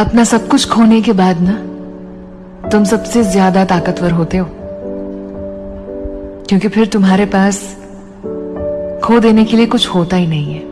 अपना सब कुछ खोने के बाद ना, तुम सबसे ज़्यादा ताकतवर होते हो। क्योंकि फिर तुम्हारे पास खो देने के लिए कुछ होता ही नहीं है।